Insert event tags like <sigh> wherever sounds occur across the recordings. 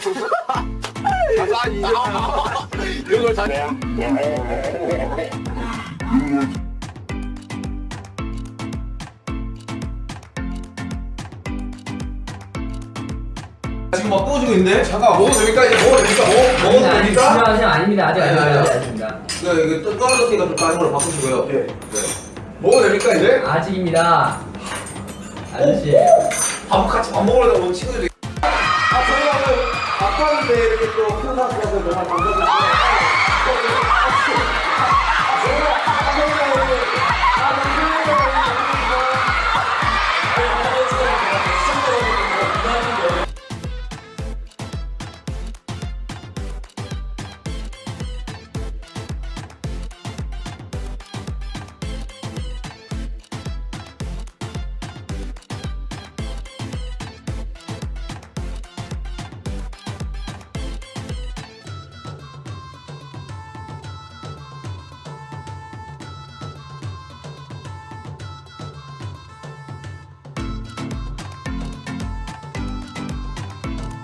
가사 이런 걸 다. 지금 막 구워지고 있는데? 잠깐 먹어도 됩니까? 이제 먹어도 됩니까? 먹, 먹어도 아니, 됩니까? 아니, 아닙니다. 아직 아닙니다. 아니, 아니, 아직 아니. 아닙니다. 네, 이게 또 떨어졌으니까 좀 다른 걸로 바꾸시고요. 네. 먹어도 됩니까 이제? 아직입니다. 아저씨. 밥 같이 밥 먹으려고 온 친구들이 감사드립니다.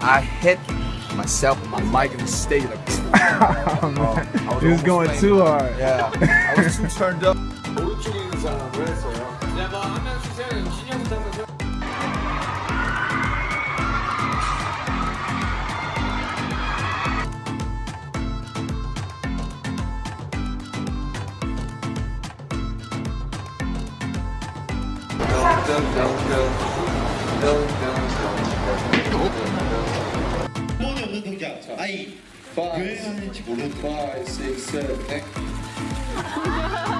I hit myself with my mic in the state of oh, oh, was, was going too hard. Yeah, I was <laughs> too turned up. 8, <laughs>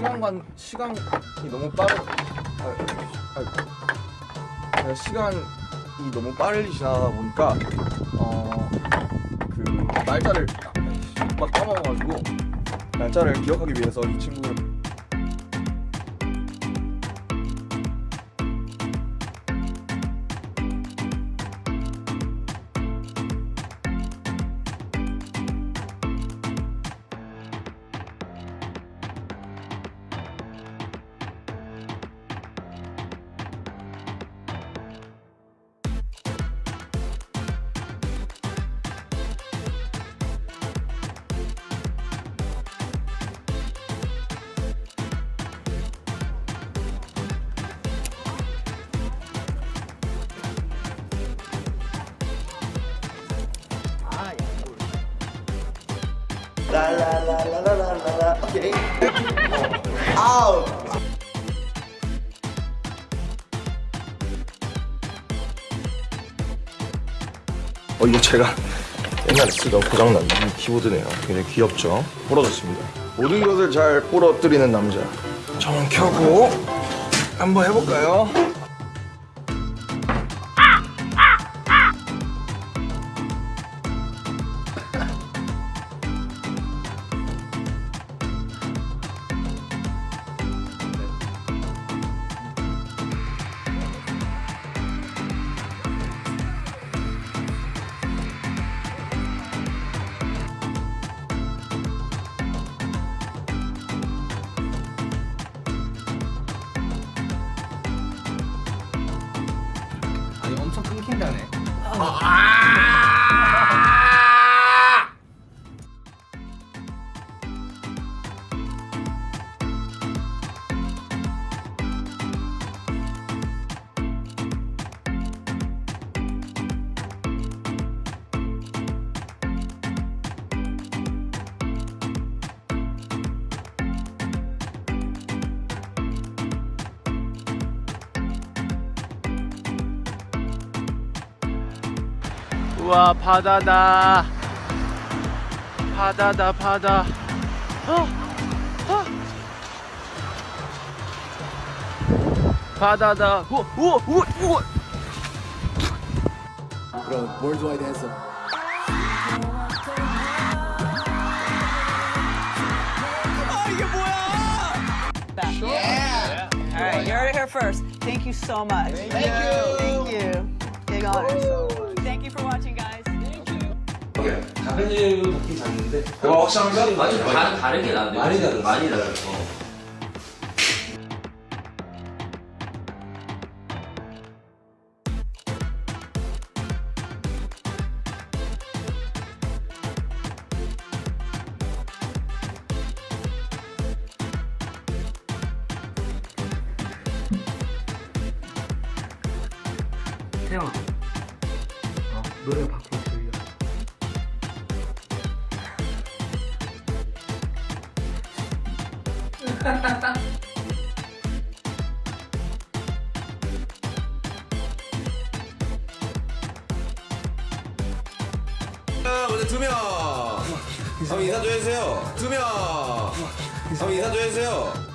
시간관 시간이 너무 빠르. 아, 아, 시간이 너무 빨리 지나다 보니까 어 그 날짜를 막 까먹어가지고 날짜를 기억하기 위해서 이 친구를 오케이. 아우. 어 이거 제가 옛날에 쓰던 고장난 이 키보드네요 굉장히 귀엽죠 부러졌습니다 모든 것을 잘 부러뜨리는 남자 전원 켜고 한번 해볼까요? 우와 바다다 바다다 바다 어? 어? 바다다 우와 우와 우와 우와 Bro, worldwide handsome. 아 이게 뭐야? Yeah. yeah. All right, you're here first. Thank you so much. Thank you. Thank you. Thank you. Big honor. Thank you for watching. Guys. 작은 먹긴 작는데 와 확실한가? 많이 다, 다르게 나는데. 많이 다르지. 많이 다르. 어. 태영아. 어, 노래 바꾸 두명. 한번 인사 좀 해주세요. 두명. 한번 인사 좀 해주세요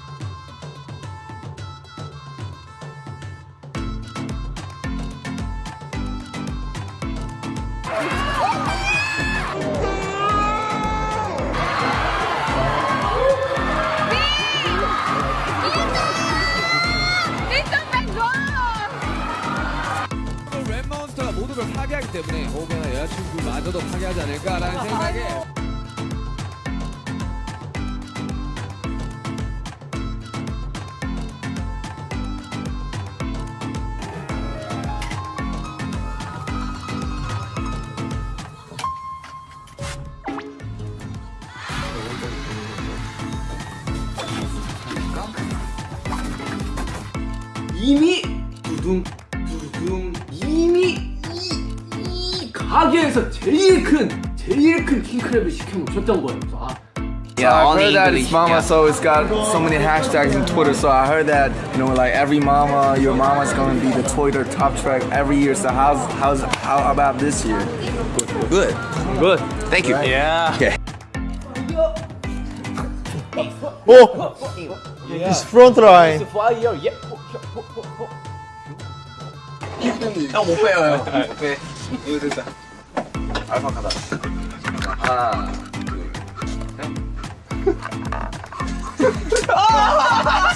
파괴하기 때문에 혹여나 여자친구마저도 파괴하지 않을까라는 생각에 이미 두둥 가게에서 제일 큰 제일 큰 킹크랩을 시켜놓으셨던 거예요. 그래서 아, Yeah, I heard that it's mama, so it's got so many hashtags in Twitter. So I heard that you know, like every mama, your mama's gonna be the Twitter top track every year. So how's how's how about this year? Good, good. Thank you. Yeah. Okay. <laughs> It's front line. 형못 빼요, 형. 못 빼. 이거 알파카다. 하나 둘셋. 아!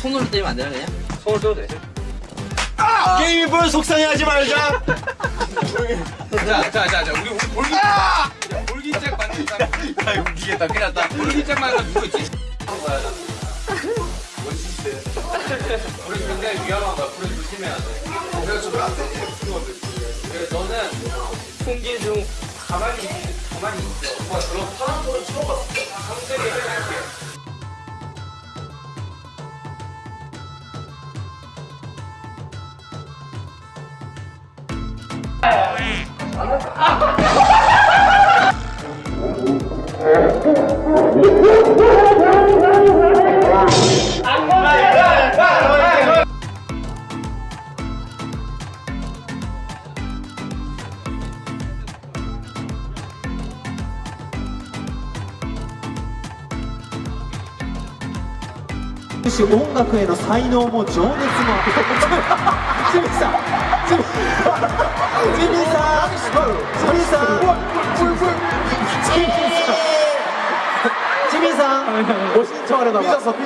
손으로 때리면 안 되나 그냥? 손으로 떠도 돼. 게임을 속상해하지 말자. 자, 자, 자, 자, 우리 우리 볼기, 야, 볼기짝 만든 사람. 야, 웃기겠다. 큰일 났다. 볼기짝 만든 사람 누구 있지? 우리 굉장히 위험한 거야. 불을 조심해야 돼. 그래서 좀안 돼. 그래서 너는 풍기 중 가만히 있- 가만히 있어. 와, 그럼 音楽への才能も情熱もジミーさんジミーさんジミーさんジミーさん 신청. 뭐 신청하려다가. 삐졌어, 삐졌어.